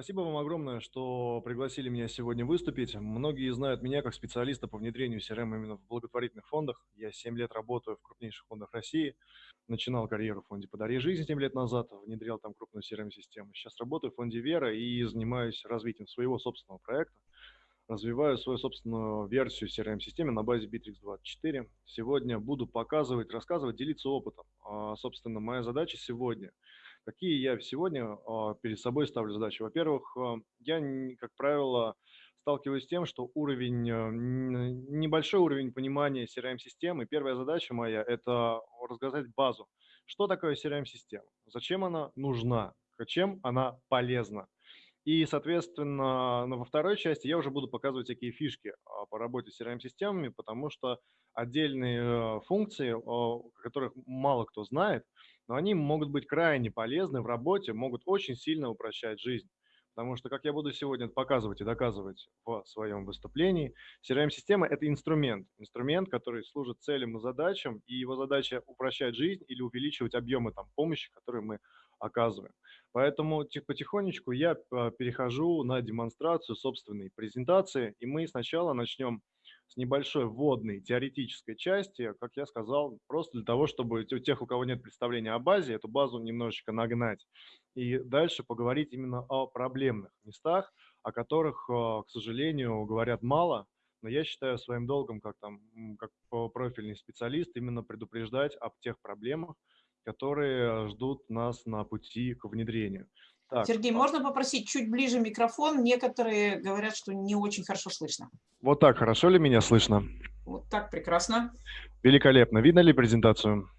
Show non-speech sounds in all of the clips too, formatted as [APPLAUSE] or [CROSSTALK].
Спасибо вам огромное, что пригласили меня сегодня выступить. Многие знают меня как специалиста по внедрению CRM именно в благотворительных фондах. Я 7 лет работаю в крупнейших фондах России. Начинал карьеру в фонде «Подари жизнь» 7 лет назад, внедрял там крупную CRM-систему. Сейчас работаю в фонде «Вера» и занимаюсь развитием своего собственного проекта. Развиваю свою собственную версию CRM-системы на базе Bittrex24. Сегодня буду показывать, рассказывать, делиться опытом. А, собственно, моя задача сегодня – Какие я сегодня а, перед собой ставлю задачи? Во-первых, а, я, как правило, сталкиваюсь с тем, что уровень, а, небольшой уровень понимания CRM-системы. Первая задача моя – это рассказать базу. Что такое CRM-система? Зачем она нужна? Чем она полезна? И, соответственно, во второй части я уже буду показывать всякие фишки по работе с CRM-системами, потому что отдельные функции, о которых мало кто знает – но они могут быть крайне полезны в работе, могут очень сильно упрощать жизнь. Потому что, как я буду сегодня показывать и доказывать в своем выступлении, CRM-система – это инструмент. Инструмент, который служит целям и задачам, и его задача упрощать жизнь или увеличивать объемы там, помощи, которые мы оказываем. Поэтому потихонечку я а, перехожу на демонстрацию собственной презентации, и мы сначала начнем с небольшой вводной теоретической части, как я сказал, просто для того, чтобы у тех, у кого нет представления о базе, эту базу немножечко нагнать. И дальше поговорить именно о проблемных местах, о которых, э, к сожалению, говорят мало, но я считаю своим долгом, как, там, как профильный специалист, именно предупреждать об тех проблемах, которые ждут нас на пути к внедрению. Так. Сергей, а можно попросить чуть ближе микрофон? Некоторые говорят, что не очень хорошо слышно. Вот так, хорошо ли меня слышно? Вот так, прекрасно. Великолепно. Видно ли презентацию?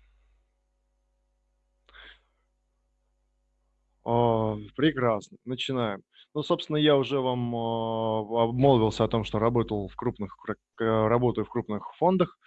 О, прекрасно. Начинаем. Ну, собственно, я уже вам обмолвился о том, что работал в крупных, работаю в крупных фондах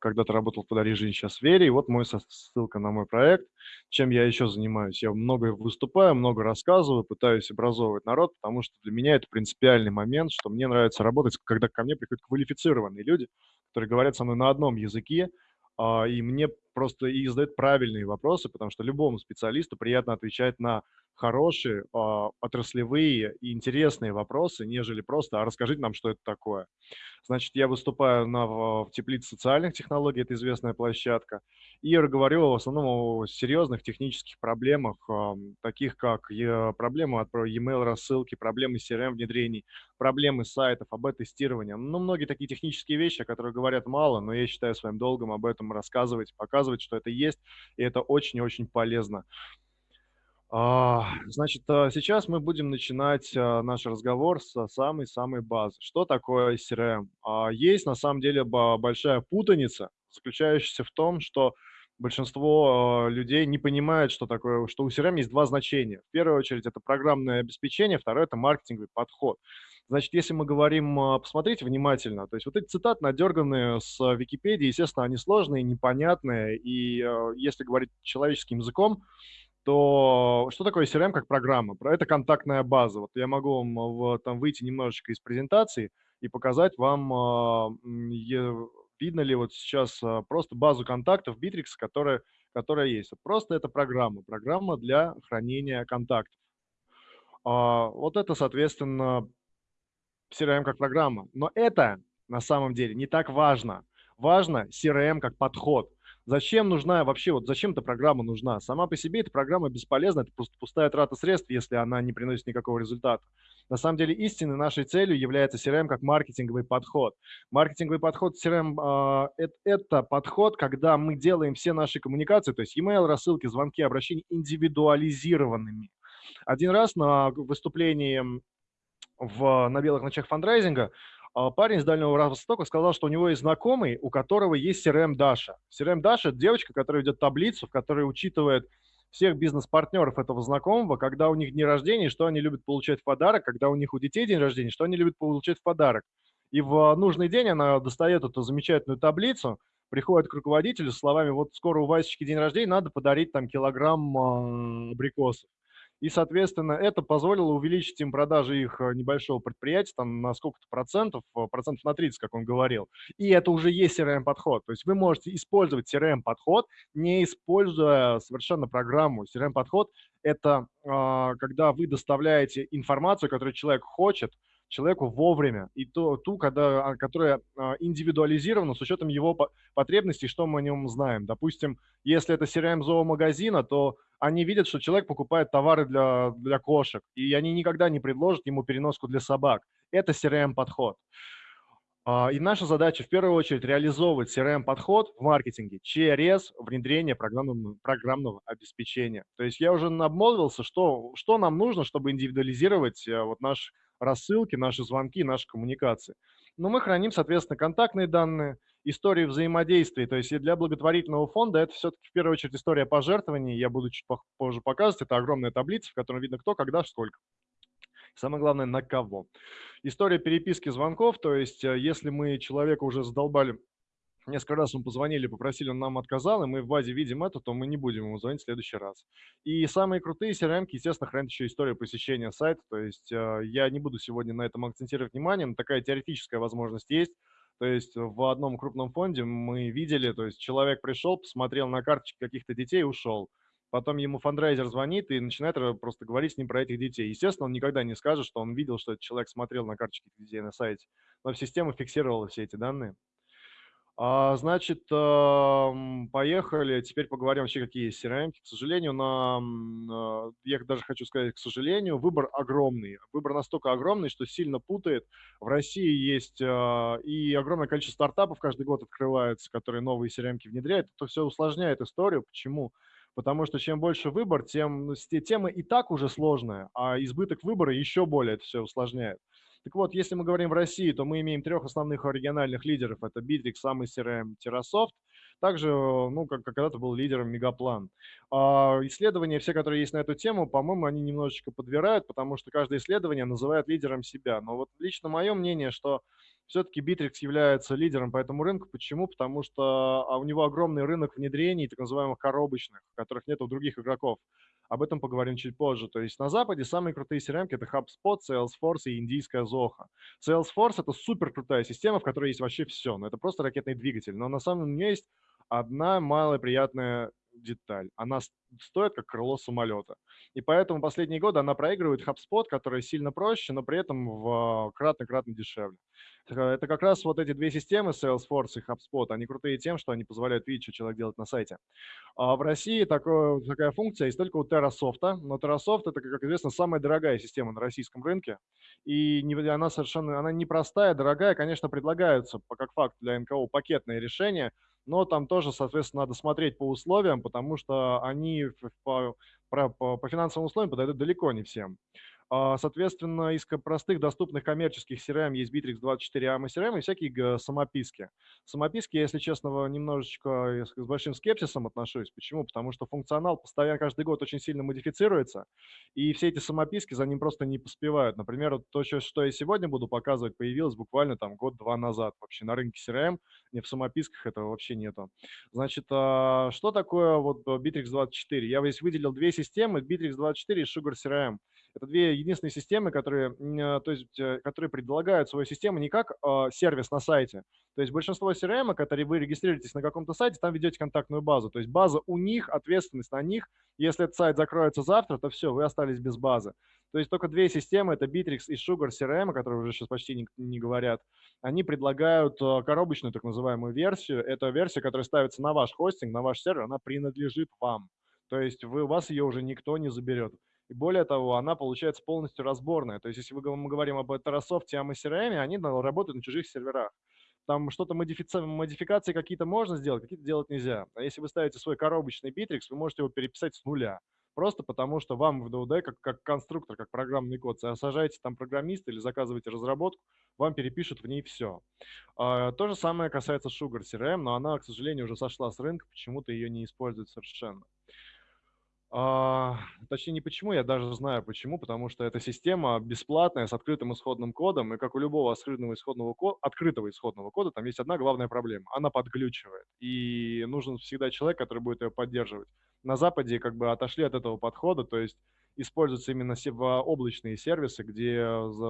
когда-то работал в «Подари жизнь», сейчас «Вере». И вот мой ссылка на мой проект. Чем я еще занимаюсь? Я много выступаю, много рассказываю, пытаюсь образовывать народ, потому что для меня это принципиальный момент, что мне нравится работать, когда ко мне приходят квалифицированные люди, которые говорят со мной на одном языке, а, и мне просто и задают правильные вопросы, потому что любому специалисту приятно отвечать на хорошие, а, отраслевые и интересные вопросы, нежели просто «а расскажите нам, что это такое». Значит, я выступаю на, в теплице социальных технологий, это известная площадка, и говорю в основном о серьезных технических проблемах, таких как проблемы от e-mail рассылки, проблемы CRM внедрений, проблемы сайтов, АБ-тестирования. Ну, многие такие технические вещи, о которых говорят мало, но я считаю своим долгом об этом рассказывать, показывать, что это есть, и это очень-очень полезно. А, значит, а, сейчас мы будем начинать а, наш разговор с самой-самой базы. Что такое CRM? Есть на самом деле большая путаница, заключающаяся в том, что большинство людей не понимает, что такое, что у CRM есть два значения. В первую очередь это программное обеспечение, второе это маркетинговый подход. Значит, если мы говорим, посмотрите внимательно, то есть вот эти цитаты надерганные с Википедии, естественно, они сложные, непонятные, и если говорить человеческим языком, то что такое CRM как программа? Это контактная база. Вот я могу вам в, там выйти немножечко из презентации и показать вам, а, видно ли вот сейчас а, просто базу контактов Bittrex, которая, которая есть. Просто это программа, программа для хранения контактов. А, вот это, соответственно, CRM как программа. Но это на самом деле не так важно. Важно CRM как подход – Зачем нужна вообще, вот зачем эта программа нужна? Сама по себе эта программа бесполезна, это просто пустая трата средств, если она не приносит никакого результата. На самом деле истинной нашей целью является CRM как маркетинговый подход. Маркетинговый подход CRM э, это, подход, когда мы делаем все наши коммуникации, то есть email, рассылки, звонки, обращения индивидуализированными. Один раз на выступлении в, на белых ночах фандрайзинга парень из Дальнего Востока сказал, что у него есть знакомый, у которого есть CRM Даша. CRM Даша – это девочка, которая ведет таблицу, в которой учитывает всех бизнес-партнеров этого знакомого, когда у них дни рождения, что они любят получать в подарок, когда у них у детей день рождения, что они любят получать в подарок. И в нужный день она достает эту замечательную таблицу, приходит к руководителю с словами, вот скоро у Васечки день рождения, надо подарить там килограмм а, абрикосов. И, соответственно, это позволило увеличить им продажи их э, небольшого предприятия там, на сколько-то процентов, э, процентов на 30, как он говорил. И это уже есть CRM-подход. То есть вы можете использовать CRM-подход, не используя совершенно программу. CRM-подход – это э, когда вы доставляете информацию, которую человек хочет, человеку вовремя, и то, ту, когда, а, которая а, индивидуализирована с учетом его потребностей, что мы о нем знаем. Допустим, если это CRM зоомагазина, то они видят, что человек покупает товары для, для кошек, и они никогда не предложат ему переноску для собак. Это CRM-подход. А, и наша задача в первую очередь реализовывать CRM-подход в маркетинге через внедрение программного, программного обеспечения. То есть я уже обмолвился, что, что нам нужно, чтобы индивидуализировать э, вот наш рассылки, наши звонки, наши коммуникации. Но мы храним, соответственно, контактные данные, истории взаимодействия. То есть для благотворительного фонда это все-таки в первую очередь история пожертвований. Я буду чуть позже показывать. Это огромная таблица, в которой видно кто, когда, сколько. Самое главное, на кого. История переписки звонков, то есть э, если мы человека уже задолбали Несколько раз мы позвонили, попросили, он нам отказал, и мы в базе видим это, то мы не будем ему звонить в следующий раз. И самые крутые CRM, естественно, хранят еще историю посещения сайта, то есть э, я не буду сегодня на этом акцентировать внимание, но такая теоретическая возможность есть. То есть в одном крупном фонде мы видели, то есть человек пришел, посмотрел на карточки каких-то детей и ушел. Потом ему фандрайзер звонит и начинает просто говорить с ним про этих детей. Естественно, он никогда не скажет, что он видел, что этот человек смотрел на карточки детей на сайте. Но система фиксировала все эти данные. А, значит, поехали. Теперь поговорим вообще, какие есть CRM. К сожалению, на, а, я даже хочу сказать, к сожалению, выбор огромный. Выбор настолько огромный, что сильно путает. В России есть а, и огромное количество стартапов каждый год открывается, которые новые CRM внедряют. Это все усложняет историю. Почему? Потому что чем больше выбор, тем ну, тема и так уже сложная, а избыток выбора еще более это все усложняет. Так вот, если мы говорим в России, то мы имеем трех основных региональных лидеров. Это Bittrex, самый CRM, Terrasoft. Также, ну, как, как когда-то был лидером Мегаплан. А исследования все, которые есть на эту тему, по-моему, они немножечко подбирают, потому что каждое исследование называет лидером себя. Но вот лично мое мнение, что все-таки Bittrex является лидером по этому рынку. Почему? Потому что а у него огромный рынок внедрений, так называемых коробочных, которых нет у других игроков. Об этом поговорим чуть позже. То есть на Западе самые крутые CRM – это HubSpot, Salesforce и индийская Zoho. Salesforce – это супер крутая система, в которой есть вообще все. Но это просто ракетный двигатель. Но на самом деле есть одна малая приятная деталь. Она стоит как крыло самолета. И поэтому последние годы она проигрывает HubSpot, который сильно проще, но при этом в кратно-кратно дешевле. Это как раз вот эти две системы, Salesforce и HubSpot, они крутые тем, что они позволяют видеть, что человек делает на сайте. А в России такое, такая функция есть только у TerraSoft, но TerraSoft это, как известно, самая дорогая система на российском рынке, и не, она совершенно, она непростая, дорогая, конечно, предлагаются, как факт для НКО, пакетные решения, но там тоже, соответственно, надо смотреть по условиям, потому что они по, по, по финансовым условиям подойдут далеко не всем. А, соответственно, из простых доступных коммерческих CRM есть Bittrex 24 AMA CRM и всякие самописки. Самописки, если честно, немножечко с большим скепсисом отношусь. Почему? Потому что функционал постоянно каждый год очень сильно модифицируется, и все эти самописки за ним просто не поспевают. Например, то, что я сегодня буду показывать, появилось буквально там год-два назад вообще на рынке CRM, не в самописках этого вообще нету. Значит, а, что такое вот Bittrex 24? Я здесь выделил две системы, Bittrex 24 и Sugar CRM. Это две единственные системы, которые, а, то есть, э, которые предлагают свою систему не как э, сервис на сайте. То есть большинство CRM, которые вы регистрируетесь на каком-то сайте, там ведете контактную базу. То есть база у них, ответственность на них. Если этот сайт закроется завтра, то все, вы остались без базы. То есть только две системы, это Bittrex и Sugar CRM, которые уже сейчас почти не, не говорят, они предлагают а, коробочную так называемую версию. Это версия, которая ставится на ваш хостинг, на ваш сервер, она принадлежит вам. То есть вы, у вас ее уже никто не заберет. И более того, она получается полностью разборная. То есть если мы говорим об Terrasoft и CRM, они работают на чужих серверах. Там что-то модифици... модификации какие-то можно сделать, какие-то делать нельзя. А если вы ставите свой коробочный Bittrex, вы можете его переписать с нуля. Просто потому, что вам в DOD, как, как конструктор, как программный код, сажаете там программиста или заказываете разработку, вам перепишут в ней все. А, то же самое касается Sugar CRM, но она, к сожалению, уже сошла с рынка, почему-то ее не используют совершенно. А, точнее, не почему, я даже знаю почему, потому что эта система бесплатная, с открытым исходным кодом, и как у любого открытого исходного, кода, открытого исходного кода, там есть одна главная проблема. Она подглючивает, и нужен всегда человек, который будет ее поддерживать. На Западе как бы отошли от этого подхода, то есть используются именно облачные сервисы, где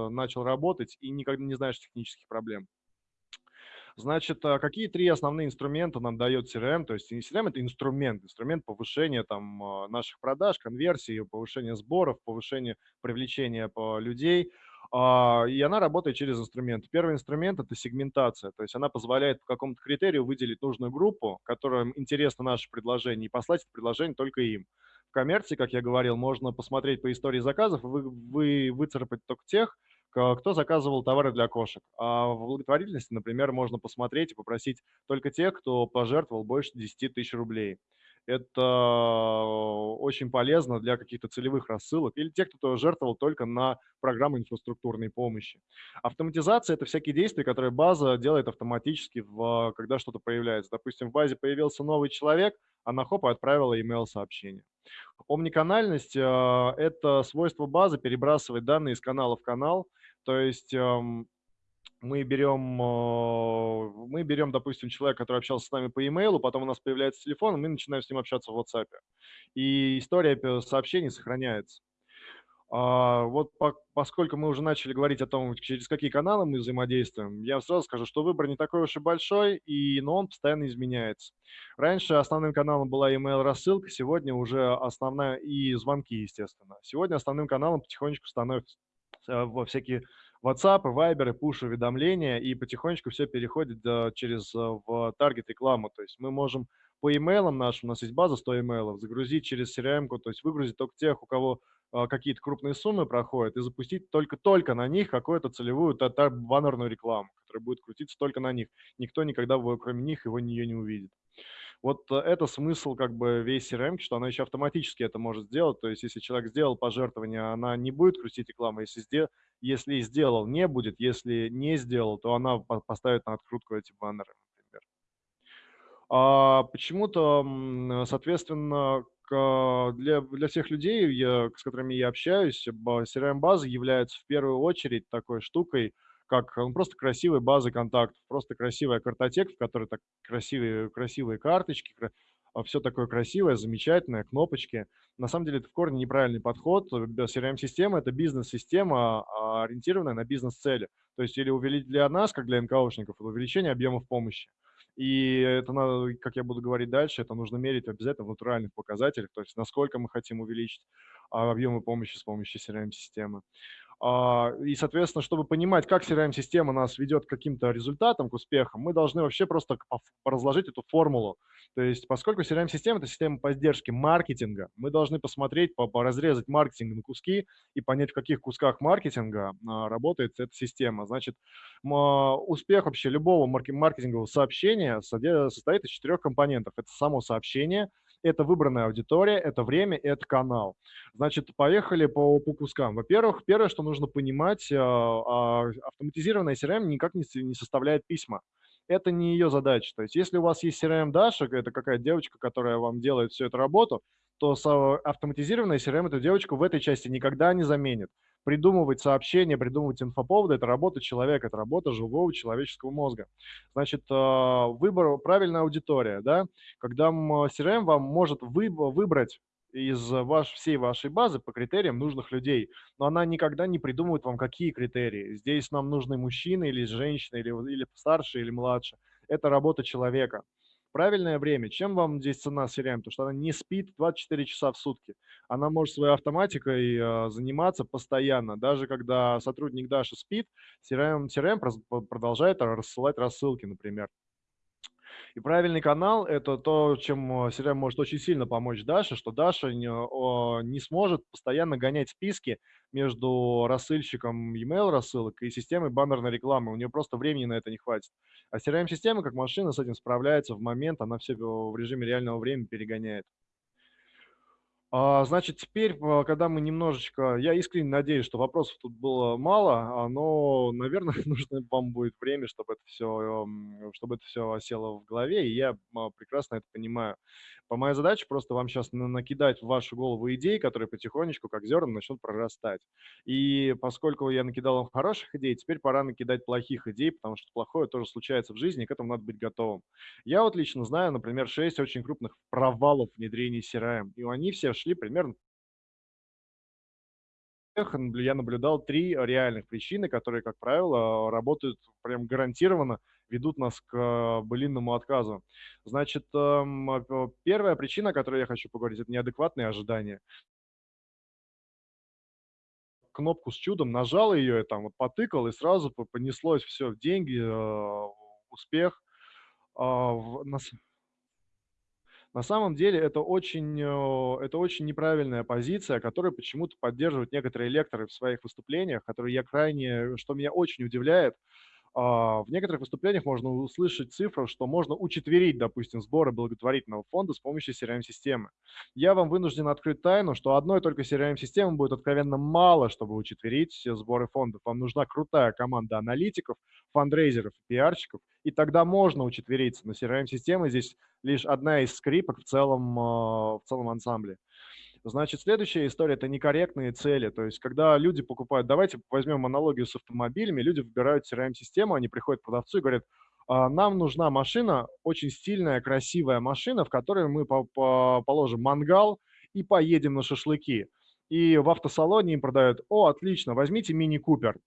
начал работать и никогда не знаешь технических проблем. Значит, а какие три основные инструмента нам дает CRM? То есть CRM– это инструмент, инструмент повышения там, а, наших продаж, конверсии, повышения сборов, повышения привлечения людей. А, и она работает через инструмент. Первый инструмент– это сегментация, то есть она позволяет по какому-то критерию выделить нужную группу, которым интересно наше предложение, и послать это предложение только им. В коммерции, как я говорил, можно посмотреть по истории заказов, вы, вы выцарапать только тех, кто заказывал товары для кошек. А в благотворительности, например, можно посмотреть и попросить только тех, кто пожертвовал больше 10 тысяч рублей. Это очень полезно для каких-то целевых рассылок или тех, кто жертвовал только на программы инфраструктурной помощи. Автоматизация – это всякие действия, которые база делает автоматически, в, когда что-то появляется. Допустим, в базе появился новый человек, она хоп, отправила email-сообщение. Омниканальность э, – это свойство базы перебрасывать данные из канала в канал – то есть эм, мы берем, э, мы берем, допустим, человека, который общался с нами по e-mail, потом у нас появляется телефон, и мы начинаем с ним общаться в WhatsApp. И история сообщений сохраняется. А, вот по, поскольку мы уже начали говорить о том, через какие каналы мы взаимодействуем, я сразу скажу, что выбор не такой уж и большой, и, но он постоянно изменяется. Раньше основным каналом была email рассылка, сегодня уже основная и звонки, естественно. Сегодня основным каналом потихонечку становится во всякие WhatsApp, Viber, push-уведомления, и потихонечку все переходит через э, в таргет рекламу. То есть мы можем по имейлам нашим, у нас есть база 100 имейлов, загрузить через CRM, то есть выгрузить только тех, у кого э, какие-то крупные суммы проходят, и запустить только-только на них какую-то целевую баннерную рекламу, которая будет крутиться только на них. Никто никогда, кроме них, его нее не увидит. Вот э, это смысл как бы весь CRM, что она еще автоматически это может сделать. То есть если человек сделал пожертвование, она не будет крутить рекламу. Если, сдел... если сделал, не будет. Если не сделал, то она поставит на открутку эти баннеры, например. А почему-то, соответственно, для, для всех людей, я, с которыми я общаюсь, CRM-база является в первую очередь такой штукой, как ну, просто красивые базы контактов, просто красивая картотека, в которой так красивые, красивые карточки, а, все такое красивое, замечательное, кнопочки. На самом деле это в корне неправильный подход. CRM-система – это бизнес-система, а, ориентированная на бизнес-цели. То есть или для нас, как для НКОшников, это увеличение объемов помощи. И это, надо, как я буду говорить дальше, это нужно мерить обязательно в натуральных показателях, то есть насколько мы хотим увеличить объемы помощи с помощью CRM-системы. А, и, соответственно, чтобы понимать, как CRM-система нас ведет к каким-то результатам, к успехам, мы должны вообще просто разложить эту формулу. То есть, поскольку CRM-система – это система поддержки маркетинга, мы должны посмотреть, разрезать маркетинг на куски и понять, в каких кусках маркетинга а, работает эта система. Значит, успех вообще любого маркетингового сообщения состоит из четырех компонентов. Это само сообщение – это выбранная аудитория, это время, это канал. Значит, поехали по, по кускам. Во-первых, первое, что нужно понимать, а, а, автоматизированная CRM никак не, не составляет письма. Это не ее задача. То есть, если у вас есть CRM Даша, это какая-то девочка, которая вам делает всю эту работу, то автоматизированная CRM эту девочку в этой части никогда не заменит придумывать сообщения, придумывать инфоповоды – это работа человека, это работа живого человеческого мозга. Значит, а, выбор, правильная аудитория, да, когда CRM вам может выбрать из ваш, всей вашей базы по критериям нужных людей, но она никогда не придумывает вам, какие критерии. Здесь нам нужны мужчины или женщины, или, или старше, или младше. Это работа человека правильное время. Чем вам здесь цена CRM? Потому что она не спит 24 часа в сутки. Она может своей автоматикой э, заниматься постоянно. Даже когда сотрудник Даши спит, CRM, CRM продолжает рассылать рассылки, например. И правильный канал – это то, чем э, CRM может очень сильно помочь Даше, что Даша не, не сможет постоянно гонять списки между рассыльщиком email рассылок и системой баннерной рекламы. У нее просто времени на это не хватит. А CRM-система, как машина, с этим справляется в момент, она все в режиме реального времени перегоняет. А, значит, теперь, а, когда мы немножечко, я искренне надеюсь, что вопросов тут было мало, а, но, наверное, [LAUGHS] нужно вам будет время, чтобы это все, чтобы это все осело в голове, и я прекрасно это понимаю. По моей задаче просто вам сейчас накидать в вашу голову идей, которые потихонечку, как зерна, начнут прорастать. И поскольку я накидал вам хороших идей, теперь пора накидать плохих идей, потому что плохое тоже случается в жизни, и к этому надо быть готовым. Я вот лично знаю, например, 6 очень крупных провалов внедрения CRM, и они все шли примерно я наблюдал три реальных причины, которые, как правило, работают прям гарантированно, ведут нас к былинному отказу. Значит, эм, первая причина, о которой я хочу поговорить, это неадекватные ожидания. Кнопку с чудом нажал ее, там вот потыкал, и сразу понеслось все в деньги, э, успех. А, на самом деле это очень, э, это очень неправильная позиция, которую почему-то поддерживают некоторые лекторы в своих выступлениях, которые я крайне, что меня очень удивляет, в некоторых выступлениях можно услышать цифру, что можно учетверить, допустим, сборы благотворительного фонда с помощью CRM-системы. Я вам вынужден открыть тайну, что одной только CRM-системы будет откровенно мало, чтобы учетверить все сборы фондов. Вам нужна крутая команда аналитиков, фандрейзеров, пиарщиков, и тогда можно учетвериться. Но CRM-система здесь лишь одна из скрипок в целом, а, в целом ансамбле. Значит, следующая история – это некорректные цели. То есть, когда люди покупают, давайте возьмем аналогию с автомобилями, люди выбирают CRM-систему, они приходят к продавцу и говорят, «А, нам нужна машина, очень стильная, красивая машина, в которой мы по -по положим мангал и поедем на шашлыки. И в автосалоне им продают, о, отлично, возьмите мини-купер.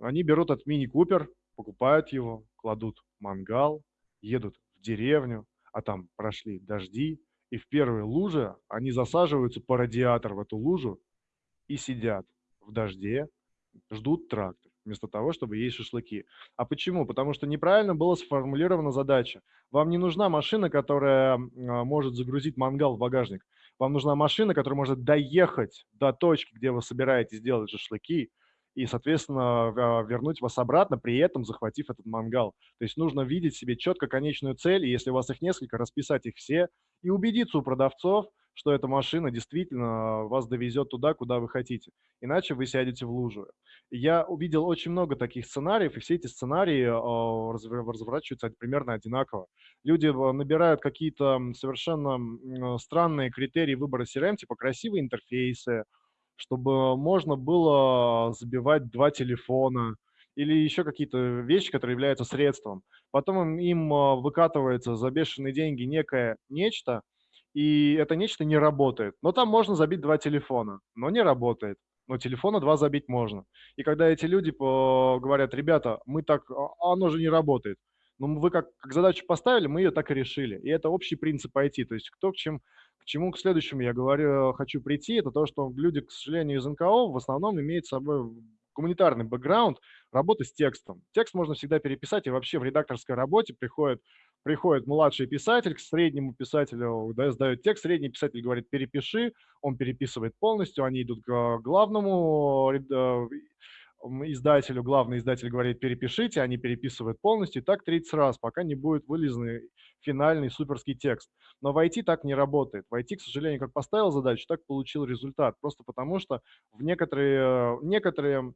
Они берут этот мини-купер, покупают его, кладут мангал, едут в деревню, а там прошли дожди, и в первой луже они засаживаются по радиатор в эту лужу и сидят в дожде, ждут трактор, вместо того, чтобы есть шашлыки. А почему? Потому что неправильно была сформулирована задача. Вам не нужна машина, которая а, может загрузить мангал в багажник. Вам нужна машина, которая может доехать до точки, где вы собираетесь делать шашлыки, и, соответственно, а, вернуть вас обратно, при этом захватив этот мангал. То есть нужно видеть себе четко конечную цель, и если у вас их несколько, расписать их все и убедиться у продавцов, что эта машина действительно вас довезет туда, куда вы хотите. Иначе вы сядете в лужу. Я увидел очень много таких сценариев, и все эти сценарии э, разворачиваются примерно одинаково. Люди набирают какие-то совершенно странные критерии выбора CRM, типа красивые интерфейсы, чтобы можно было забивать два телефона или еще какие-то вещи, которые являются средством. Потом им а, выкатывается за бешеные деньги некое нечто, и это нечто не работает. Но там можно забить два телефона, но не работает. Но телефона два забить можно. И когда эти люди говорят, ребята, мы так, а оно же не работает. Но вы как, как задачу поставили, мы ее так и решили. И это общий принцип IT. То есть кто к чем чему к следующему я говорю, хочу прийти, это то, что люди, к сожалению, из НКО в основном имеют с собой гуманитарный бэкграунд работы с текстом. Текст можно всегда переписать, и вообще в редакторской работе приходит, приходит младший писатель к среднему писателю, да, сдает текст, средний писатель говорит «перепиши», он переписывает полностью, они идут к главному э, издателю, главный издатель говорит «перепишите», они переписывают полностью, и так 30 раз, пока не будет вылезанный финальный суперский текст. Но в IT так не работает. В IT, к сожалению, как поставил задачу, так получил результат. Просто потому что в некоторые, некоторые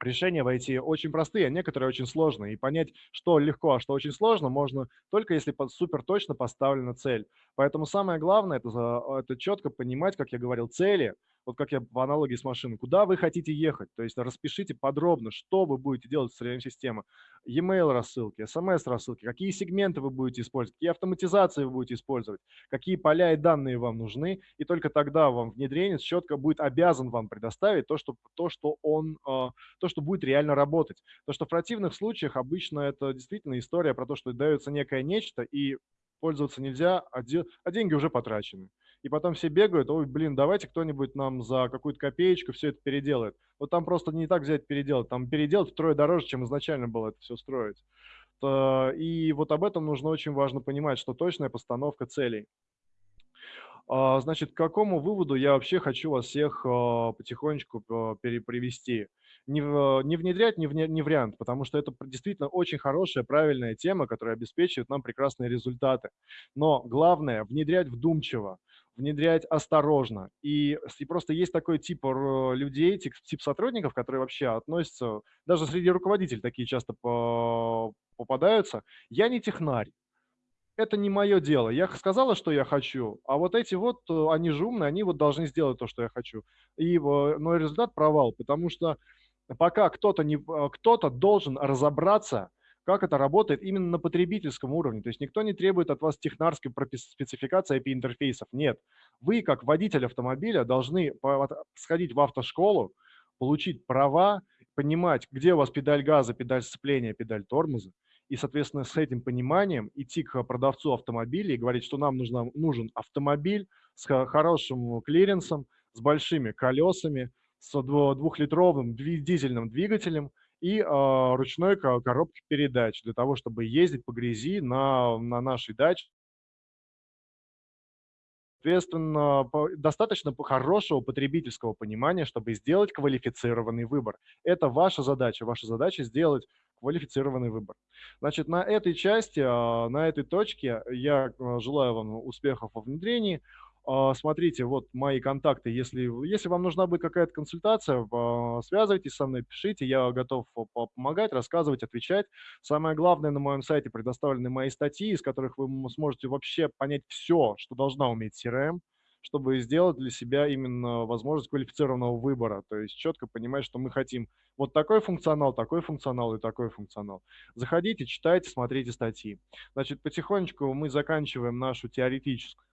решения в IT очень простые, а некоторые очень сложные. И понять, что легко, а что очень сложно, можно только если супер точно поставлена цель. Поэтому самое главное это, – это четко понимать, как я говорил, цели – вот как я по аналогии с машиной, куда вы хотите ехать, то есть распишите подробно, что вы будете делать с CRM-системой, e-mail рассылки, SMS рассылки, какие сегменты вы будете использовать, какие автоматизации вы будете использовать, какие поля и данные вам нужны, и только тогда вам внедренец четко будет обязан вам предоставить то, что, то, что он, а, то, что будет реально работать. То, что в противных случаях обычно это действительно история про то, что дается некое нечто, и пользоваться нельзя, а, де, а деньги уже потрачены и потом все бегают, ой, блин, давайте кто-нибудь нам за какую-то копеечку все это переделает. Вот там просто не так взять переделать, там переделать втрое дороже, чем изначально было это все строить. И вот об этом нужно очень важно понимать, что точная постановка целей. А, значит, к какому выводу я вообще хочу вас всех а, потихонечку а, перепривести? Не, не внедрять, не, в, не вариант, потому что это действительно очень хорошая, правильная тема, которая обеспечивает нам прекрасные результаты. Но главное – внедрять вдумчиво внедрять осторожно. И, и просто есть такой тип людей, тип, тип сотрудников, которые вообще относятся, даже среди руководителей такие часто по, попадаются. Я не технарь. Это не мое дело. Я сказала, что я хочу, а вот эти вот, э, они же умные, они вот должны сделать то, что я хочу. И, но результат провал, потому что пока кто-то не, кто-то должен разобраться, как это работает именно на потребительском уровне. То есть никто не требует от вас технарской спецификации IP-интерфейсов. Нет. Вы, как водитель автомобиля, должны сходить в автошколу, получить права, понимать, где у вас педаль газа, педаль сцепления, педаль тормоза, и, соответственно, с этим пониманием идти к продавцу автомобиля и говорить, что нам нужно, нужен автомобиль с хорошим клиренсом, с большими колесами, с двухлитровым дизельным двигателем и э, ручной коробкой передач для того, чтобы ездить по грязи на, на нашей даче. Соответственно, достаточно хорошего потребительского понимания, чтобы сделать квалифицированный выбор. Это ваша задача. Ваша задача сделать квалифицированный выбор. Значит, на этой части, а, на этой точке я а, желаю вам успехов во внедрении. А, смотрите, вот мои контакты. Если, если вам нужна будет какая-то консультация, а, связывайтесь со мной, пишите. Я готов помогать, рассказывать, отвечать. Самое главное, на моем сайте предоставлены мои статьи, из которых вы сможете вообще понять все, что должна уметь CRM, чтобы сделать для себя именно возможность квалифицированного выбора. То есть четко понимать, что мы хотим вот такой функционал, такой функционал и такой функционал. Заходите, читайте, смотрите статьи. Значит, потихонечку мы заканчиваем нашу теоретическую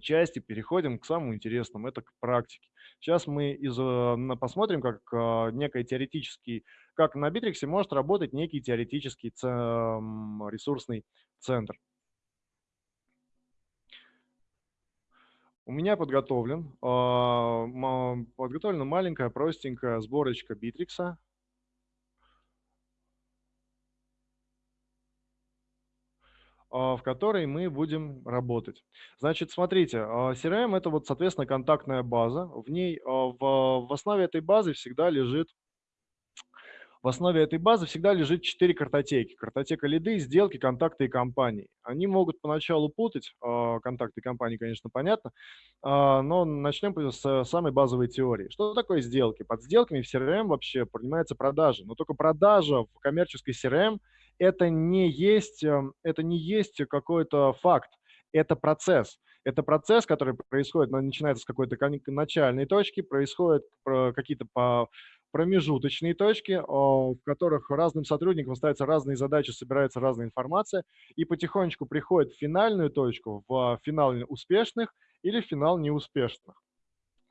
части переходим к самому интересному, это к практике. Сейчас мы из, э, посмотрим, как а, некий теоретический, как на Битриксе может работать некий теоретический ресурсный центр. У меня подготовлен, подготовлена маленькая, простенькая сборочка Битрикса. В которой мы будем работать. Значит, смотрите, а, CRM – это вот, соответственно, контактная база. В ней, а, в, в основе этой базы всегда лежит в основе этой базы всегда лежит четыре картотеки. Картотека лиды, сделки, контакты и компании. Они могут поначалу путать, контакты и компании, конечно, понятно, но начнем с самой базовой теории. Что такое сделки? Под сделками в CRM вообще принимается продажа, но только продажа в коммерческой CRM – это не есть, эм, это не есть какой-то факт, это процесс. Это процесс, который происходит, начинается с какой-то начальной точки, происходят какие-то промежуточные точки, в которых разным сотрудникам ставятся разные задачи, собирается разная информация, и потихонечку приходит в финальную точку, в финал успешных или в финал неуспешных.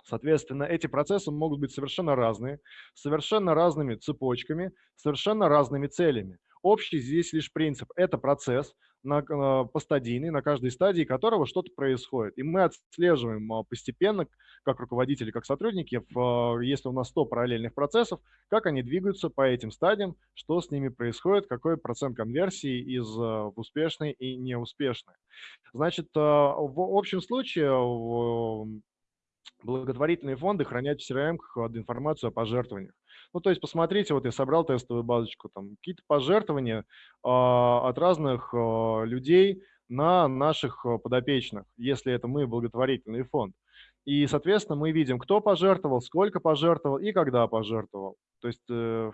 Соответственно, эти процессы могут быть совершенно разные, совершенно разными цепочками, совершенно разными целями. Общий здесь лишь принцип. Это процесс на, э, постадийный, на каждой стадии которого что-то происходит. И мы отслеживаем а, постепенно, как руководители, как сотрудники, в, если у нас 100 параллельных процессов, как они двигаются по этим стадиям, что с ними происходит, какой процент конверсии из в успешной и неуспешной. Значит, в общем случае благотворительные фонды хранят в CRM информацию о пожертвованиях. Ну, то есть посмотрите, вот я собрал тестовую базочку, там какие-то пожертвования а, от разных а, людей на наших а, подопечных, если это мы благотворительный фонд. И, соответственно, мы видим, кто пожертвовал, сколько пожертвовал и когда пожертвовал. То есть э,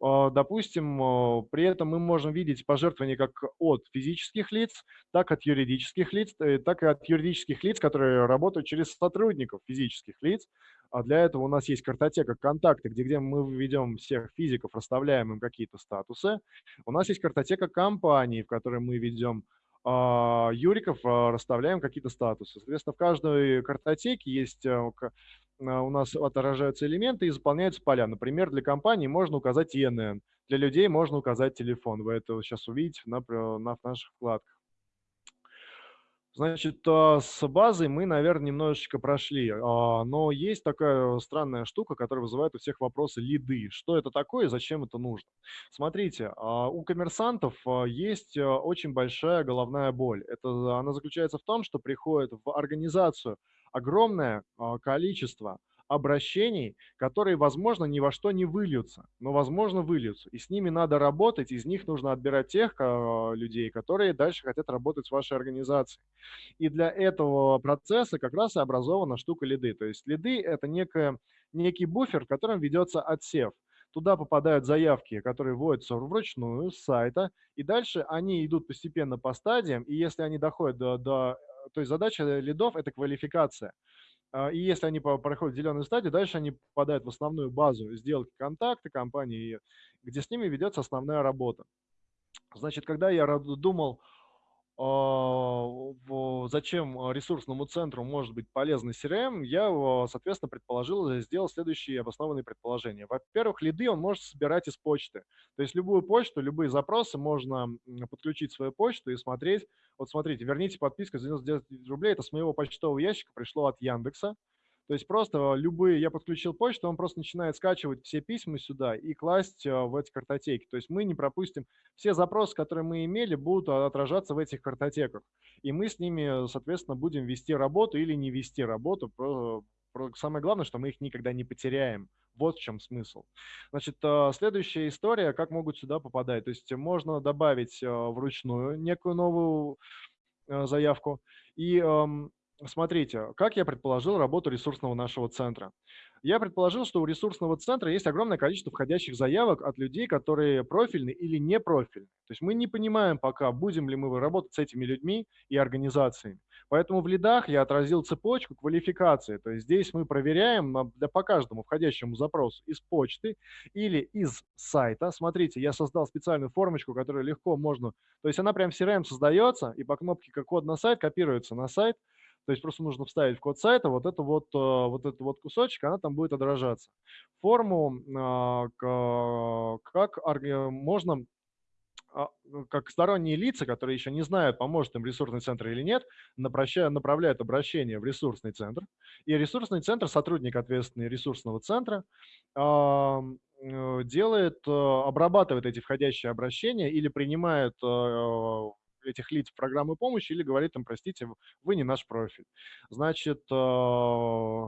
допустим, а, при этом мы можем видеть пожертвования как от физических лиц, так от юридических лиц, э, так и от юридических лиц, которые работают через сотрудников физических лиц. А для этого у нас есть картотека контакты, где, где мы ведем всех физиков, расставляем им какие-то статусы. У нас есть картотека компаний, в которой мы ведем а, юриков, расставляем какие-то статусы. Соответственно, в каждой картотеке есть э, а, у нас отражаются элементы и заполняются поля. Например, для компании можно указать ИНН, для людей можно указать телефон. Вы это сейчас увидите на, на наших вкладках. Значит, а, с базой мы, наверное, немножечко прошли, а, но есть такая странная штука, которая вызывает у всех вопросы лиды. Что это такое и зачем это нужно? Смотрите, у коммерсантов есть очень большая головная боль. Это, она заключается в том, что приходит в организацию огромное а, количество обращений, которые, возможно, ни во что не выльются, но, возможно, выльются. И с ними надо работать, из них нужно отбирать тех а, людей, которые дальше хотят работать с вашей организацией. И для этого процесса как раз и образована штука лиды. То есть лиды – это некая, некий буфер, в котором ведется отсев. Туда попадают заявки, которые вводятся вручную с сайта, и дальше они идут постепенно по стадиям, и если они доходят до, до то есть задача лидов – это квалификация. А, и если они проходят зеленую стадию, дальше они попадают в основную базу сделки контакты компании, где с ними ведется основная работа. Значит, когда я думал, зачем ресурсному центру может быть полезный CRM, я, соответственно, предположил, сделал следующие обоснованные предположения. Во-первых, лиды он может собирать из почты. То есть любую почту, любые запросы можно подключить свою почту и смотреть. Вот смотрите, верните подписку за 99 рублей, это с моего почтового ящика пришло от Яндекса. То есть просто любые, я подключил почту, он просто начинает скачивать все письма сюда и класть э, в эти картотеки. То есть мы не пропустим, все запросы, которые мы имели, будут отражаться в этих картотеках. И мы с ними, соответственно, будем вести работу или не вести работу. Самое главное, что мы их никогда не потеряем. Вот в чем смысл. Значит, э, следующая история, как могут сюда попадать. То есть можно добавить э, вручную некую новую заявку. И эм, Смотрите, как я предположил работу ресурсного нашего центра. Я предположил, что у ресурсного центра есть огромное количество входящих заявок от людей, которые профильны или не профильны. То есть мы не понимаем пока, будем ли мы работать с этими людьми и организациями. Поэтому в лидах я отразил цепочку квалификации. То есть здесь мы проверяем для, по каждому входящему запросу из почты или из сайта. Смотрите, я создал специальную формочку, которую легко можно... То есть она прям в CRM создается и по кнопке как код на сайт копируется на сайт, то есть просто нужно вставить в код сайта вот это вот, э, вот этот вот кусочек, она там будет отражаться. Форму а, как можно а, как сторонние лица, которые еще не знают, поможет им ресурсный центр или нет, направляют обращение в ресурсный центр. И ресурсный центр, сотрудник, ответственный ресурсного центра, э, делает, э, обрабатывает эти входящие обращения или принимает этих лиц в программы помощи или говорит им, простите, вы не наш профиль. Значит, э,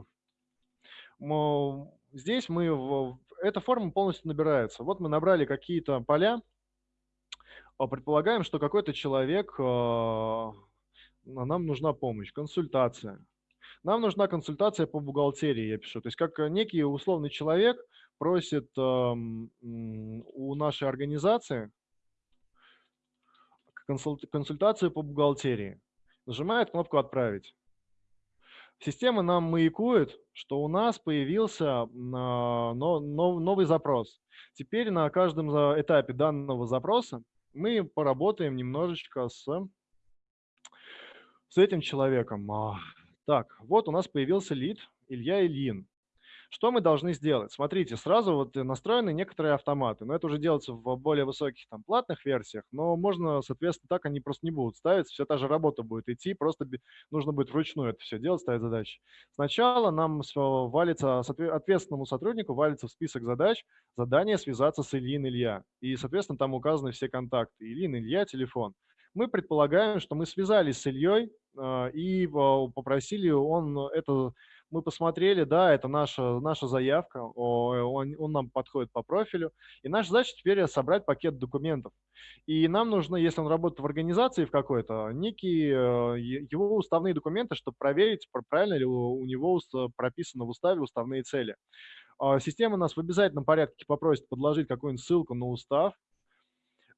здесь мы, эта форма полностью набирается. Вот мы набрали какие-то поля, а предполагаем, что какой-то человек, э, нам нужна помощь, консультация. Нам нужна консультация по бухгалтерии, я пишу. То есть как некий условный человек просит у нашей организации консультацию по бухгалтерии. Нажимает кнопку «Отправить». Система нам маякует, что у нас появился новый запрос. Теперь на каждом этапе данного запроса мы поработаем немножечко с, с этим человеком. А, так, вот у нас появился лид Илья Ильин. Что мы должны сделать? Смотрите, сразу вот настроены некоторые автоматы, но это уже делается в более высоких там платных версиях, но можно, соответственно, так они просто не будут ставиться, вся та же работа будет идти, просто нужно будет вручную это все делать, ставить задачи. Сначала нам валится, ответственному сотруднику валится в список задач задание связаться с Ильин Илья, и, соответственно, там указаны все контакты, Ильин Илья, телефон мы предполагаем, что мы связались с Ильей э, и попросили он это мы посмотрели, да, это наша, наша заявка, он, он нам подходит по профилю, и наша задача теперь собрать пакет документов. И нам нужно, если он работает в организации в какой-то, некие э, его уставные документы, чтобы проверить, правильно ли у него прописано в уставе уставные цели. А, система нас в обязательном порядке попросит подложить какую-нибудь ссылку на устав,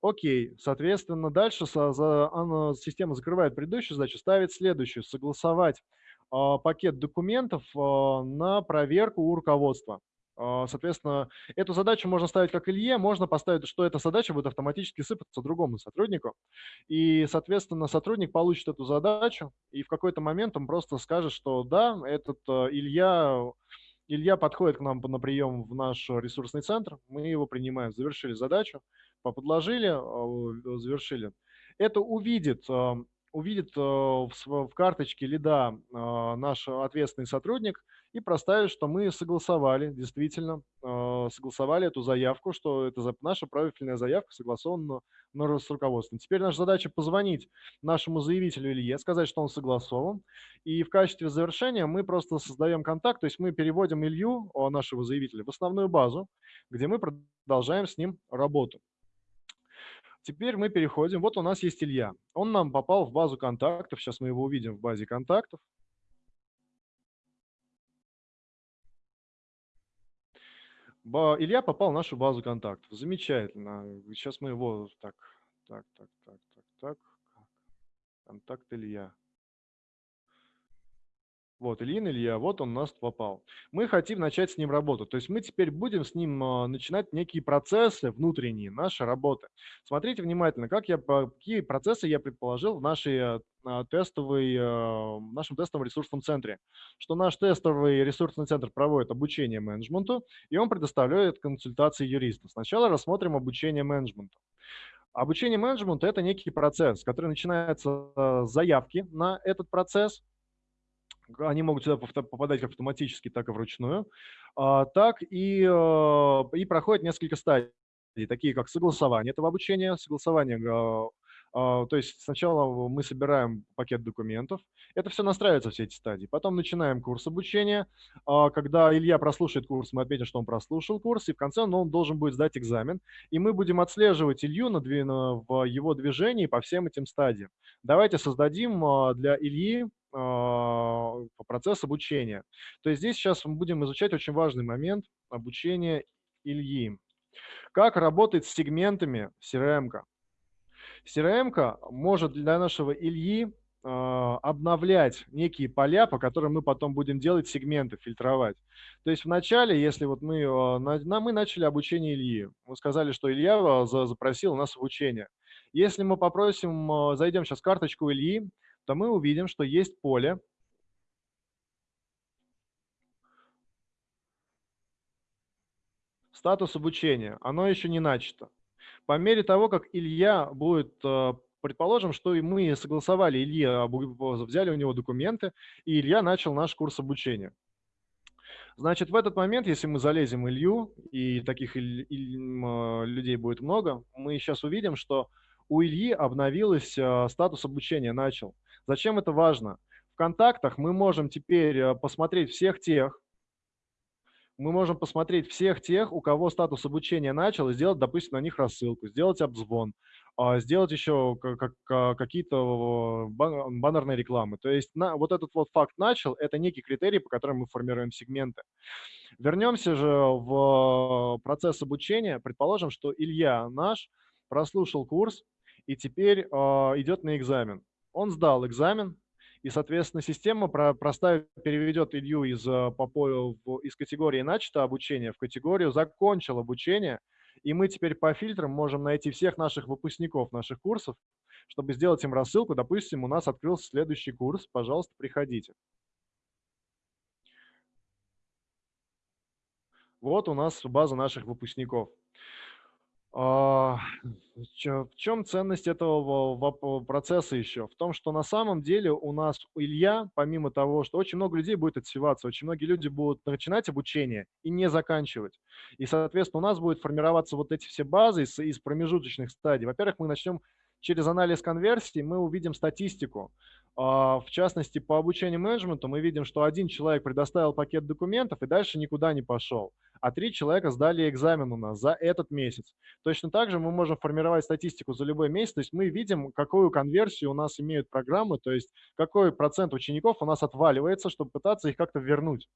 Окей, соответственно, дальше за, за, она, система закрывает предыдущую задачу, ставит следующую, согласовать пакет документов а, на проверку у руководства. А, соответственно, эту задачу можно ставить как Илье, можно поставить, что эта задача будет автоматически сыпаться другому сотруднику. И, соответственно, сотрудник получит эту задачу, и в какой-то момент он просто скажет, что да, этот Илья, Илья подходит к нам на прием в наш ресурсный центр, мы его принимаем, завершили задачу, подложили, завершили. Это увидит увидит э, в карточке лида э, наш ответственный сотрудник и проставит, что мы согласовали, действительно, э, согласовали эту заявку, что это наша правильная заявка согласована с руководством. Теперь наша задача позвонить нашему заявителю Илье, сказать, что он согласован, и в качестве завершения мы просто создаем контакт, то есть мы переводим Илью, нашего заявителя, в основную базу, где мы продолжаем с ним работу. Теперь мы переходим. Вот у нас есть Илья. Он нам попал в базу контактов. Сейчас мы его увидим в базе контактов. Илья попал в нашу базу контактов. Замечательно. Сейчас мы его... Так, так, так, так, так, так. Контакт Илья. Вот, Ильин Илья, вот он у нас попал. Мы хотим начать с ним работу. То есть мы теперь будем с ним а, начинать некие процессы внутренние, нашей работы. Смотрите внимательно, как я, какие процессы я предположил в нашей а, а, тестовой, нашем тестовом ресурсном центре. Что наш тестовый ресурсный центр проводит обучение менеджменту, и он предоставляет консультации юристов. Сначала рассмотрим обучение менеджменту. Обучение менеджменту – это некий процесс, который начинается с заявки на этот процесс, они могут сюда попадать как автоматически, так и вручную, а, так и, э, и проходят несколько стадий, такие как согласование этого обучения, согласование а, то есть сначала мы собираем пакет документов, это все настраивается, все эти стадии. Потом начинаем курс обучения. Когда Илья прослушает курс, мы отметим, что он прослушал курс, и в конце он должен будет сдать экзамен. И мы будем отслеживать Илью на, в его движении по всем этим стадиям. Давайте создадим для Ильи а, процесс обучения. То есть здесь сейчас мы будем изучать очень важный момент обучения Ильи. Как работает с сегментами CRM. CRM может для нашего Ильи а, обновлять некие поля, по которым мы потом будем делать сегменты, фильтровать. То есть вначале, если вот мы, а, мы начали обучение Ильи, мы сказали, что Илья запросил у нас обучение. Если мы попросим, зайдем сейчас в карточку Ильи, то мы увидим, что есть поле, статус обучения. Оно еще не начато. По мере того, как Илья будет, э, предположим, что мы согласовали Илье, взяли у него документы, и Илья начал наш курс обучения. Значит, в этот момент, если мы залезем Илью, и таких людей будет много, мы сейчас увидим, что у Ильи обновилось э, статус обучения, начал. Зачем это важно? В контактах мы можем теперь э, посмотреть всех тех, мы можем посмотреть всех тех, у кого статус обучения начал, и сделать, допустим, на них рассылку, сделать обзвон, а, сделать еще какие-то баннерные рекламы. То есть на, вот этот вот факт начал, это некий критерий, по которому мы формируем сегменты. Вернемся же в процесс обучения. Предположим, что Илья наш прослушал курс и теперь а, идет на экзамен он сдал экзамен, и, соответственно, система простая переведет Илью из, э, по, из категории «начато обучение» в категорию «закончил обучение», и мы теперь по фильтрам можем найти всех наших выпускников наших курсов, чтобы сделать им рассылку. Допустим, у нас открылся следующий курс, пожалуйста, приходите. Вот у нас база наших выпускников. А, в чем ценность этого процесса еще? В том, что на самом деле у нас Илья, помимо того, что очень много людей будет отсеваться, очень многие люди будут начинать обучение и не заканчивать. И, соответственно, у нас будет формироваться вот эти все базы из, из промежуточных стадий. Во-первых, мы начнем через анализ конверсии, мы увидим статистику. А, в частности, по обучению менеджменту мы видим, что один человек предоставил пакет документов и дальше никуда не пошел а три человека сдали экзамен у нас за этот месяц. Точно так же мы можем формировать статистику за любой месяц, то есть мы видим, какую конверсию у нас имеют программы, то есть какой процент учеников у нас отваливается, чтобы пытаться их как-то вернуть.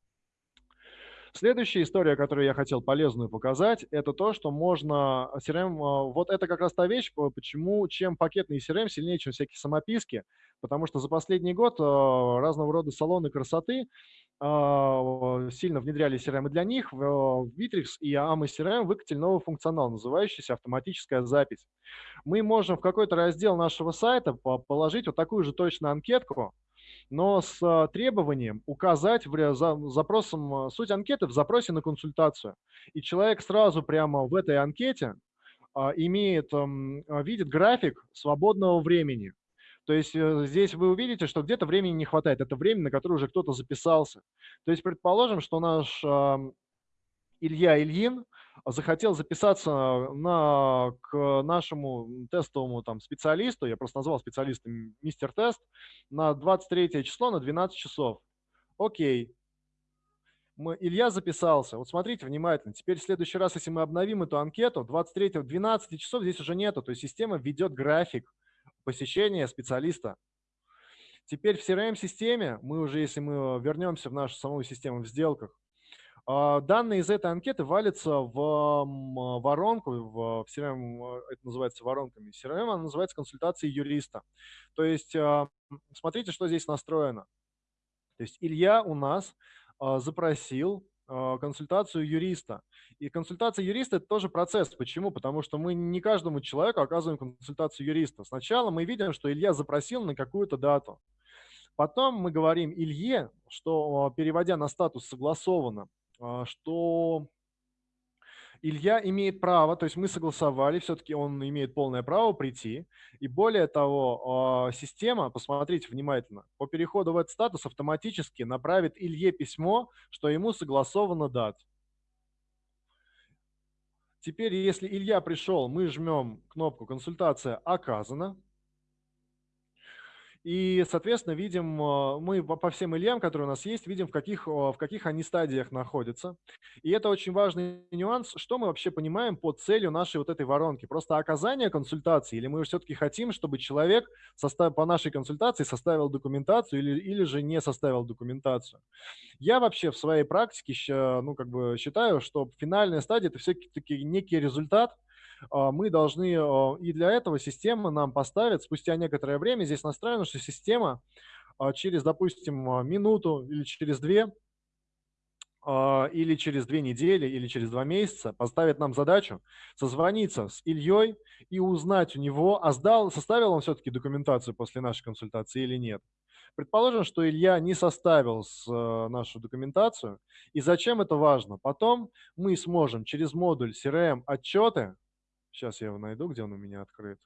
Следующая история, которую я хотел полезную показать, это то, что можно CRM, а, вот это как раз та вещь, почему, чем пакетный CRM сильнее, чем всякие самописки, потому что за последний год а, разного рода салоны красоты а, сильно внедряли CRM для них. В Bittrex и AMA CRM выкатили новый функционал, называющийся автоматическая запись. Мы можем в какой-то раздел нашего сайта положить вот такую же точно анкетку, но с а, требованием указать в, за, запросом, а, суть анкеты в запросе на консультацию. И человек сразу прямо в этой анкете а, имеет, видит график свободного времени. То есть э, здесь вы увидите, что где-то времени не хватает. Это время, на которое уже кто-то записался. То есть предположим, что наш Илья Ильин захотел записаться на, к нашему тестовому там, специалисту, я просто назвал специалистом мистер тест, на 23 число на 12 часов. Окей. Мы, Илья записался. Вот смотрите внимательно. Теперь в следующий раз, если мы обновим эту анкету, 23 12 часов здесь уже нету. То есть система ведет график посещения специалиста. Теперь в CRM-системе, мы уже, если мы вернемся в нашу самую систему в сделках, данные из этой анкеты валятся в воронку, в CRM, это называется воронками. CRM она называется консультацией юриста. То есть а, смотрите, что здесь настроено. То есть Илья у нас а, запросил а, консультацию юриста. И консультация юриста – это тоже процесс. Почему? Потому что мы не каждому человеку оказываем консультацию юриста. Сначала мы видим, что Илья запросил на какую-то дату. Потом мы говорим Илье, что, переводя на статус согласовано, что Илья имеет право, то есть мы согласовали, все-таки он имеет полное право прийти. И более того, а, система, посмотрите внимательно, по переходу в этот статус автоматически направит Илье письмо, что ему согласовано дат. Теперь, если Илья пришел, мы жмем кнопку «Консультация оказана». И, соответственно, видим, э, мы по всем Ильям, которые у нас есть, видим, в каких, в каких они стадиях находятся. И это очень важный нюанс, что мы вообще понимаем под целью нашей вот этой воронки. Просто оказание консультации, или мы все-таки хотим, чтобы человек состав, по нашей консультации составил документацию или, или же не составил документацию. Я вообще в своей практике ну, как бы считаю, что финальная стадия – это все-таки некий результат, мы должны, а, и для этого система нам поставит спустя некоторое время, здесь настроено, что система а, через, допустим, минуту или через две, или через две недели, или через два месяца поставит нам задачу созвониться с Ильей и узнать у него, а сдал, составил он все-таки документацию после нашей консультации или нет. Предположим, что Илья не составил с, нашу документацию. И зачем это важно? Потом мы сможем через модуль CRM отчеты Сейчас я его найду, где он у меня открыт.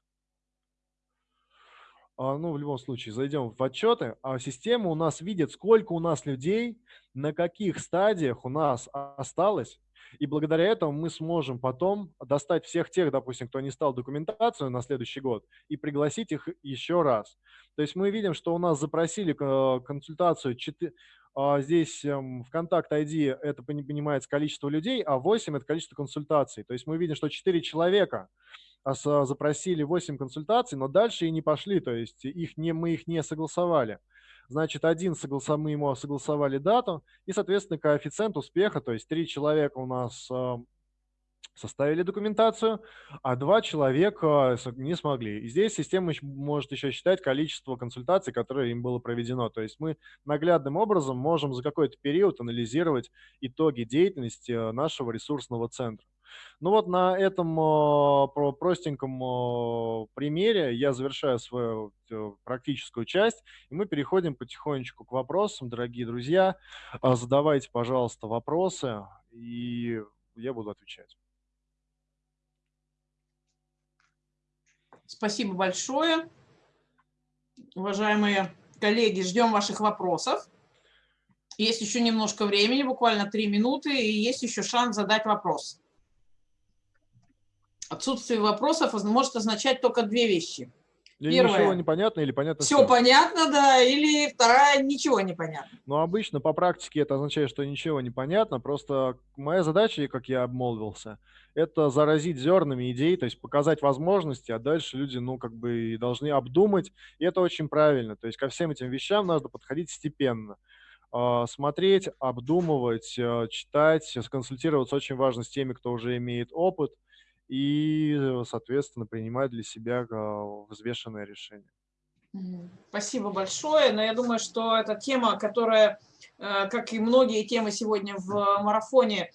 А, ну, в любом случае, зайдем в отчеты, а система у нас видит, сколько у нас людей, на каких стадиях у нас осталось, и благодаря этому мы сможем потом достать всех тех, допустим, кто не стал документацию на следующий год, и пригласить их еще раз. То есть мы видим, что у нас запросили консультацию 4, а здесь эм, в контакт ID это понимается количество людей, а 8 – это количество консультаций. То есть мы видим, что 4 человека запросили 8 консультаций, но дальше и не пошли, то есть их не, мы их не согласовали. Значит, один согласов, мы ему согласовали дату, и, соответственно, коэффициент успеха, то есть 3 человека у нас эм, составили документацию, а два человека не смогли. И здесь система может еще считать количество консультаций, которые им было проведено. То есть мы наглядным образом можем за какой-то период анализировать итоги деятельности э, нашего ресурсного центра. Ну вот на этом э, простеньком э, примере я завершаю свою практическую часть, и мы переходим потихонечку к вопросам. Дорогие друзья, задавайте, пожалуйста, вопросы, и я буду отвечать. Спасибо большое. Уважаемые коллеги, ждем ваших вопросов. Есть еще немножко времени, буквально три минуты, и есть еще шанс задать вопрос. Отсутствие вопросов может означать только две вещи. Или Первое. ничего непонятно, или понятно все. Все понятно, да, или вторая ничего не понятно. Ну, обычно по практике это означает, что ничего не понятно, просто моя задача, как я обмолвился, это заразить зернами идей, то есть показать возможности, а дальше люди, ну, как бы должны обдумать, и это очень правильно, то есть ко всем этим вещам надо подходить степенно а, смотреть, обдумывать, э, читать, консультироваться очень важно с теми, кто уже имеет опыт – и, э, соответственно, принимать для себя а, взвешенное решение. Спасибо большое. Но я думаю, что эта тема, которая, э, как и многие темы сегодня в марафоне,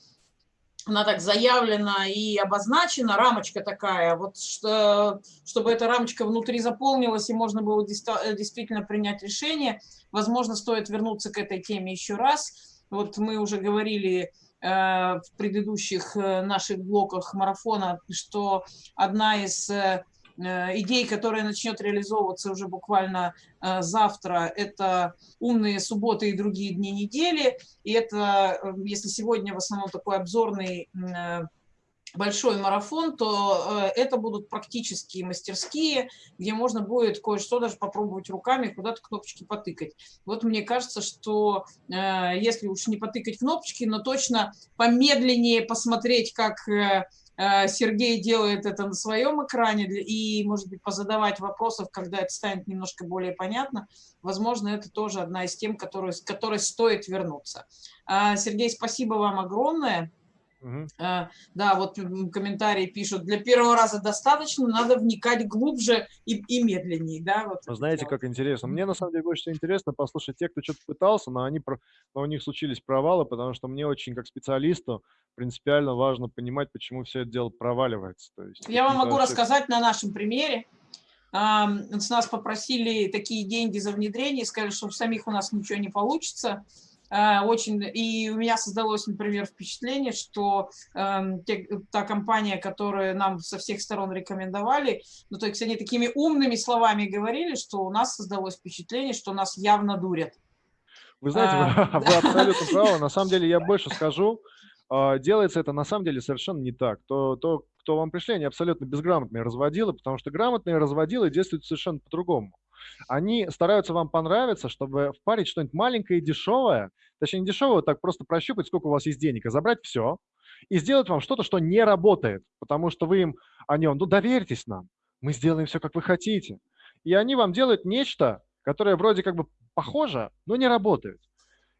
она так заявлена и обозначена, рамочка такая, вот что, чтобы эта рамочка внутри заполнилась и можно было э, действительно принять решение. Возможно, стоит вернуться к этой теме еще раз. Вот мы уже говорили в предыдущих э, наших блоках марафона, что одна из э, идей, которая начнет реализовываться уже буквально завтра, это умные субботы и другие дни недели. И это, если сегодня в основном такой обзорный большой марафон, то э, это будут практические мастерские, где можно будет кое-что даже попробовать руками, куда-то кнопочки потыкать. Вот мне кажется, что э, если уж не потыкать кнопочки, но точно помедленнее посмотреть, как э, Сергей делает это на своем экране и, может быть, позадавать вопросов, когда это станет немножко более понятно. Возможно, это тоже одна из тем, которой, которой стоит вернуться. Сергей, спасибо вам огромное. Э, Да, вот комментарии пишут, для первого раза достаточно, надо вникать глубже и, и медленнее, да, вот Вы это знаете, как интересно. Мне на самом деле больше всего интересно послушать тех, кто что-то пытался, но они но у них случились провалы, потому что мне очень как специалисту принципиально важно понимать, почему все это дело проваливается. То есть Я вам могу рассказать на нашем примере. С нас попросили такие деньги за внедрение, сказали, что у самих у нас ничего не получится. А, Очень, и у меня создалось, например, впечатление, что эм, те- та компания, которую нам со всех сторон рекомендовали, ну, то есть они такими умными словами говорили, что у нас создалось впечатление, что нас явно дурят. Вы знаете, [LAUGHS] вы, А, вы абсолютно правы. На самом деле я [LAUGHS] больше скажу. а, Делается это на самом деле совершенно не так. То, то кто вам пришли, они абсолютно безграмотные разводилы, потому что грамотные разводилы действуют совершенно по-другому. Они стараются вам понравиться, чтобы впарить что-нибудь маленькое и дешевое, точнее не дешевое, так просто прощупать, сколько у вас есть денег, а забрать все и сделать вам что-то, что не работает, потому что вы им, они вам, ну доверьтесь нам, мы сделаем все, как вы хотите. И они вам делают нечто, которое вроде как бы похоже, но не работает.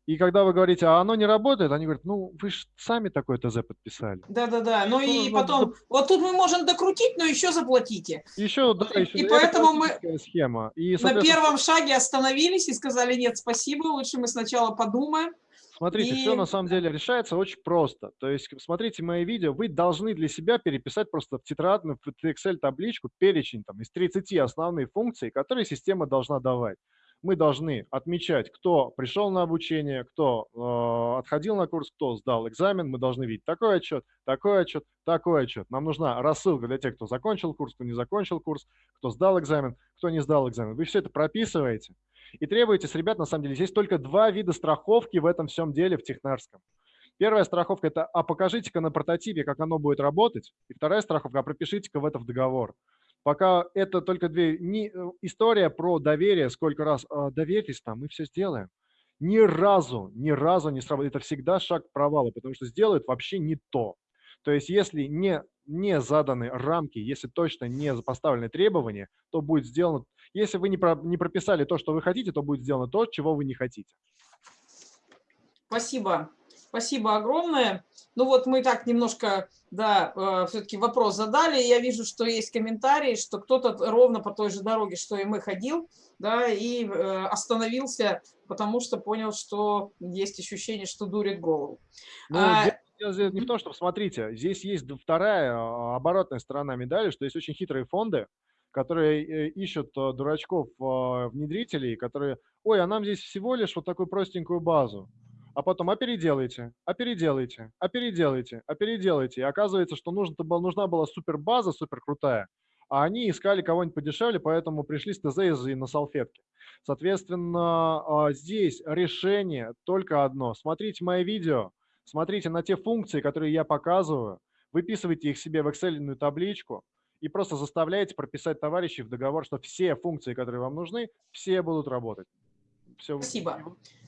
И когда вы говорите, а оно не работает, они говорят, ну вы же сами такое ТЗ подписали. Да-да-да. Ну и нужно потом, вот тут мы можем докрутить, но еще заплатите. Еще, да, еще, и это поэтому мы схема. И, На первом шаге остановились и сказали, нет, спасибо, лучше мы сначала подумаем. Смотрите, все И- на самом деле решается очень просто. То есть, смотрите мои видео, вы должны для себя переписать просто в тетрадную, в Excel табличку перечень там, из 30 основных функций, которые система должна давать. Мы должны отмечать, кто пришел на обучение, кто э, отходил на курс, кто сдал экзамен. Мы должны видеть такой отчет, такой отчет, такой отчет. Нам нужна рассылка для тех, кто закончил курс, кто не закончил курс, кто сдал экзамен, кто не сдал экзамен. Вы все это прописываете и требуете с ребят, на самом деле, есть только два вида страховки в этом всем деле в технарском. Первая страховка – это «а покажите-ка на прототипе, как оно будет работать». И вторая страховка – «а пропишите-ка в это в договор». Пока это только две... Не, э, история про доверие, сколько раз «А, доверьтесь нам, мы все сделаем. Ни разу, ни разу не сработает. Это всегда шаг к провалу, потому что сделают вообще не то. То есть если не, не заданы рамки, если точно не поставлены требования, то будет сделано если вы не, про- не прописали то, что вы хотите, то будет сделано то, чего вы не хотите. Спасибо. Спасибо огромное. Ну вот мы так немножко, да, все-таки вопрос задали. Я вижу, что есть комментарии, что кто-то ровно по той же дороге, что и мы ходил, да, и э, остановился, потому что понял, что есть ощущение, что дурит голову. Ну, А, здесь не в том, что, смотрите, здесь есть вторая а, оборотная сторона медали, что есть очень хитрые фонды, которые э, ищут а, дурачков а, внедрителей, которые, ой, а нам здесь всего лишь вот такую простенькую базу. А потом, а переделайте, а переделайте, а переделайте, а переделайте. И оказывается, что нужно, нужна была супер база, супер крутая, а они искали кого-нибудь подешевле, поэтому пришли с ТЗ и на салфетке. Соответственно, а, здесь решение только одно. Смотрите мои видео, смотрите на те функции, которые я показываю, выписывайте их себе в Excel табличку и просто заставляете прописать товарищей в договор, что все функции, которые вам нужны, все будут работать. Все. Спасибо.